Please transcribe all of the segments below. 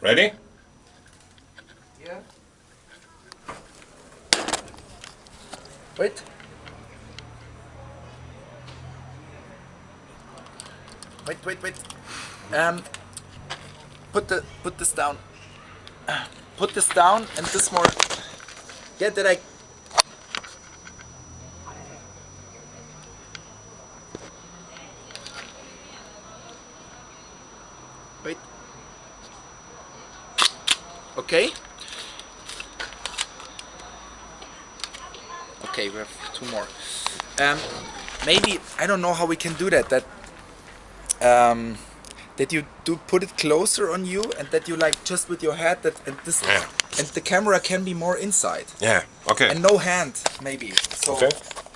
Ready? Yeah. Wait. Wait, wait, wait. Um, put the put this down. Put this down and this more. Yeah, did I? Okay. Okay, we have two more. Um, maybe I don't know how we can do that. That um, that you do put it closer on you, and that you like just with your head that and this Yeah. and the camera can be more inside Yeah, okay. and no hand maybe. So Okay.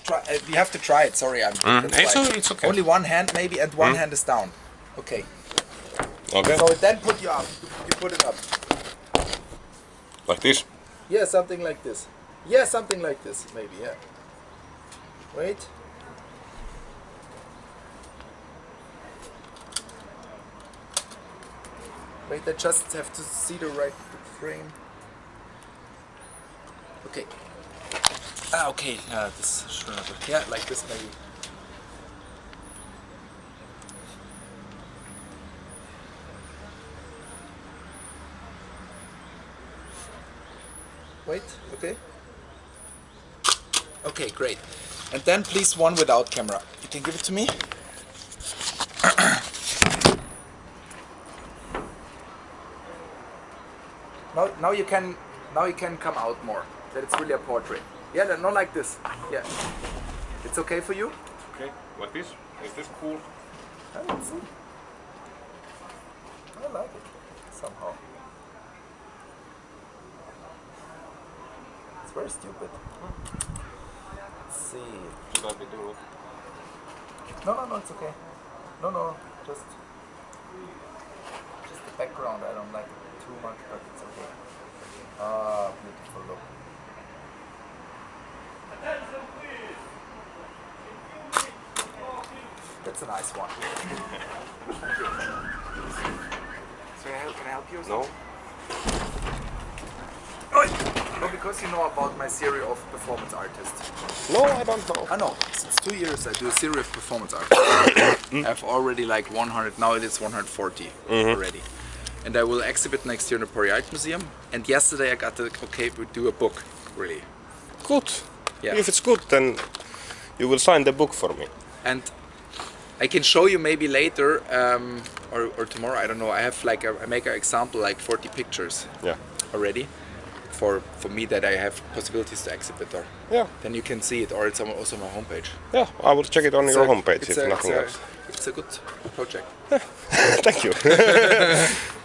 try. Uh, we have to try it. Sorry, I'm. Mm, it's it's okay. Only one hand maybe, and one Mm. hand is down. Okay. Okay, So then put you up. You put it up. Like this. Yeah, something like this. Yeah, something like this, maybe, yeah. Wait. Wait, I just have to see the right frame. Okay. Ah, okay, uh, this should not Yeah, like this maybe. Wait, okay. Okay, great. And then please one without camera. You can give it to me? now, now you can now you can come out more. That it's really a portrait. Yeah, not like this. Yeah. It's okay for you? Okay, like this. Is this cool? Oh, I see. I like it somehow. It's very stupid. Let's see. Should I be doing it? No, no, no, it's okay. No, no, just just the background. I don't like it too much, but it's okay. Ah, beautiful look. That's a nice one. so can I help, can I help you? or No? something? No, because you know about my series of performance artists. No, I don't know. I know. Since two years I do a series of performance artists. I've already like 100, now it is 140 already. And I will exhibit next year in the Paris Art Museum. And yesterday I got the okay to do a book, really. Good. Yeah. If it's good, then you will sign the book for me. And I can show you maybe later um, or, or tomorrow, I don't know. I have like, a, I make an example like 40 pictures Yeah. already for, for me that I have possibilities to exhibit or Yeah. then you can see it or it's also on my homepage. Yeah, I will check it on your a- homepage if a- nothing it's a- else. It's a good project. Thank you.